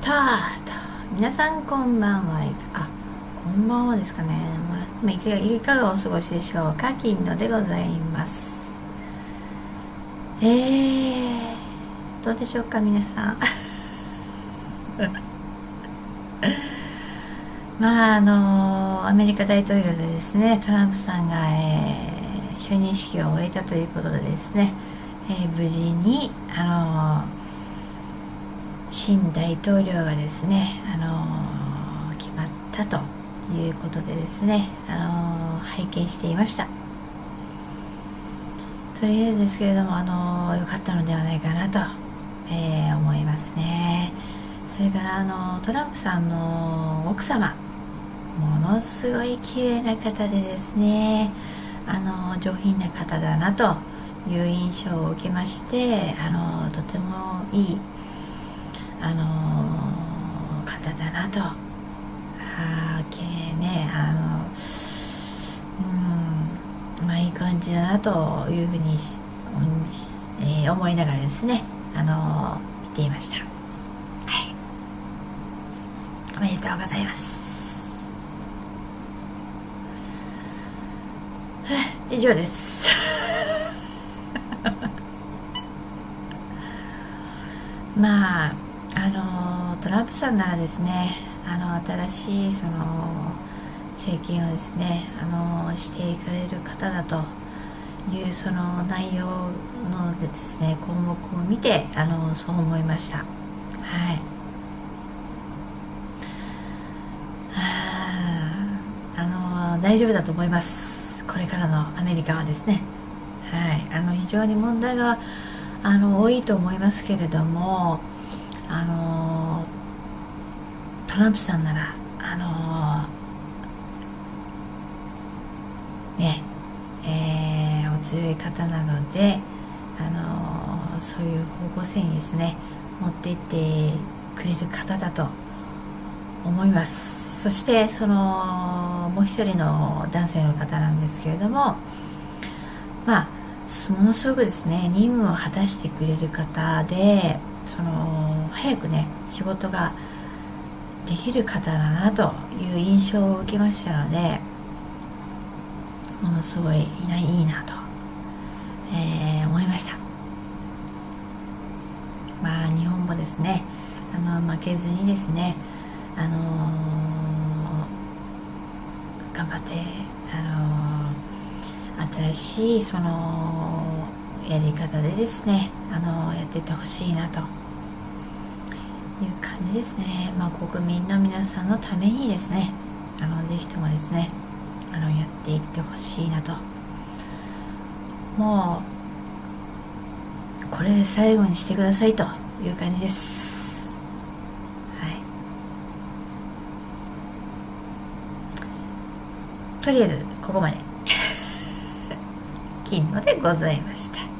タート皆さんこんばんは。あこんばんはですかね、まあ、いかいかがお過ごしでしょうか金野でございます。えー、どうでしょうか皆さん。まああのアメリカ大統領でですねトランプさんが、えー、就任式を終えたということでですね、えー、無事にあの新大統領がですね、あのー、決まったということでですね、あのー、拝見していました。とりあえずですけれども、あのー、よかったのではないかなと、え思いますね。それから、あのトランプさんの奥様ものすごい綺麗な方でですねあの上品な方だなという印象を受けましてあのとてもいいあの、方だなと。あ綺麗ねあのうんまあいい感じだなというふうに、えー、思いながらですねあの、見ていました。はい。おめでとうございます。以上です。まあトランプさんならですねあの新しいその政権をですねあのしていかれる方だというその内容のでですね項目を見てあのそう思いました。はい。あの大丈夫だと思います。これからのアメリカはですね。はい。あの非常に問題があの多いと思いますけれどもあのトランプさんならあのねえー、お強い方なのであのそういう方向性にですね持っていってくれる方だと思います。そしてそのもう一人の男性の方なんですけれどもまあものすごくですね任務を果たしてくれる方でその早くね仕事ができる方だなという印象を受けましたのでものすごいいいなと、えー、思いました。まあ日本もですねあの負けずにですねあのー、頑張ってあのー、新しいそのやり方でですねあの、やっていってほしいなという感じですね、まあ、国民の皆さんのためにですね。あのぜひともですねあのやっていってほしいなと。もうこれで最後にしてくださいという感じです。はい。とりあえずここまで。金のでございました。